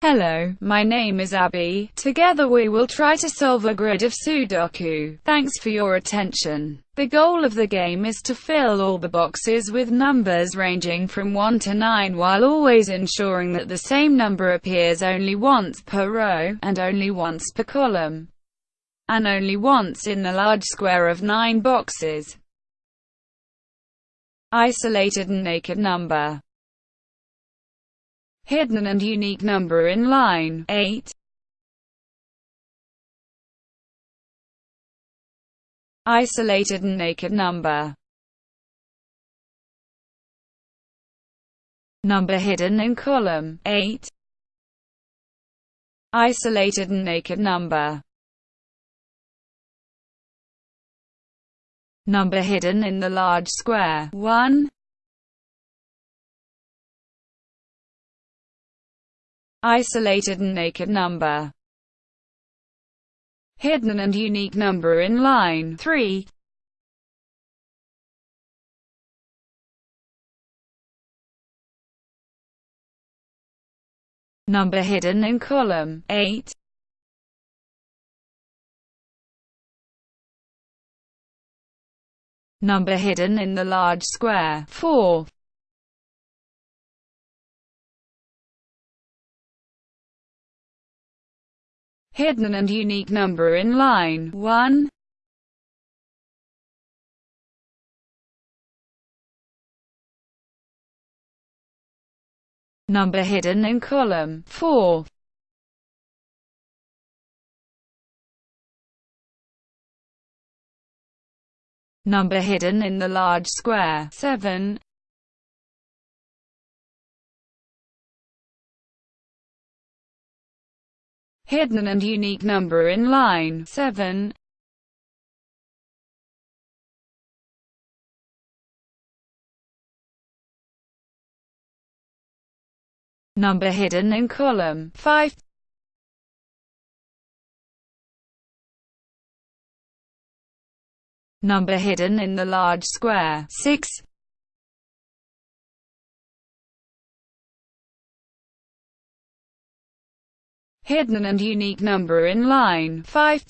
Hello, my name is Abby. Together we will try to solve a grid of Sudoku. Thanks for your attention. The goal of the game is to fill all the boxes with numbers ranging from 1 to 9 while always ensuring that the same number appears only once per row, and only once per column, and only once in the large square of 9 boxes. Isolated and naked number hidden and unique number in line 8. Isolated and naked number Number hidden in column 8. Isolated and naked number Number hidden in the large square 1. Isolated and naked number, hidden and unique number in line 3. Number hidden in column 8. Number hidden in the large square 4. Hidden and unique number in line 1. Number hidden in column 4. Number hidden in the large square 7. Hidden and unique number in line 7. Number hidden in column 5. Number hidden in the large square 6. Hidden and unique number in line 5.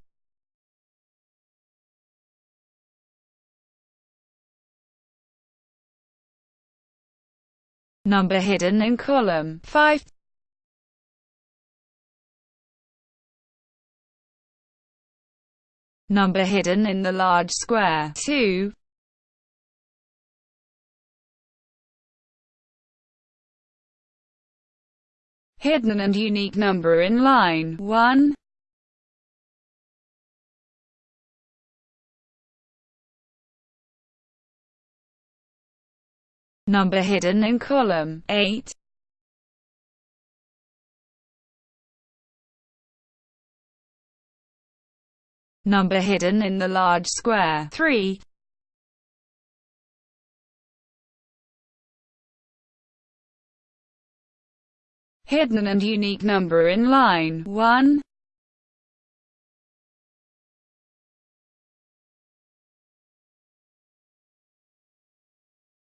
Number hidden in column 5. Number hidden in the large square 2. Hidden and unique number in line 1. Number hidden in column 8. Number hidden in the large square 3. Hidden and unique number in line 1.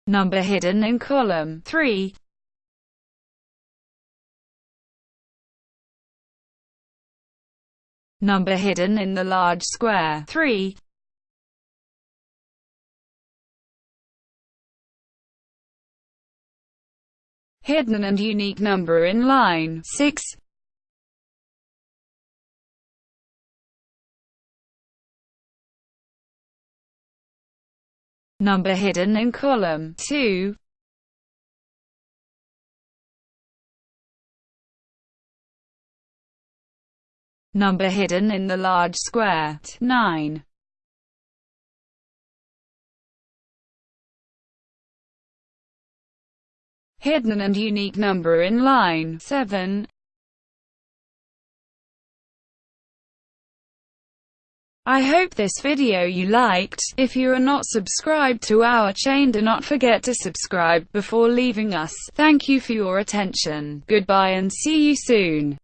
Number hidden in column 3. Number hidden in the large square 3. Hidden and unique number in line 6. Number hidden in column 2. Number hidden in the large square 9. Hidden and unique number in line 7. I hope this video you liked. If you are not subscribed to our chain do not forget to subscribe before leaving us. Thank you for your attention. Goodbye and see you soon.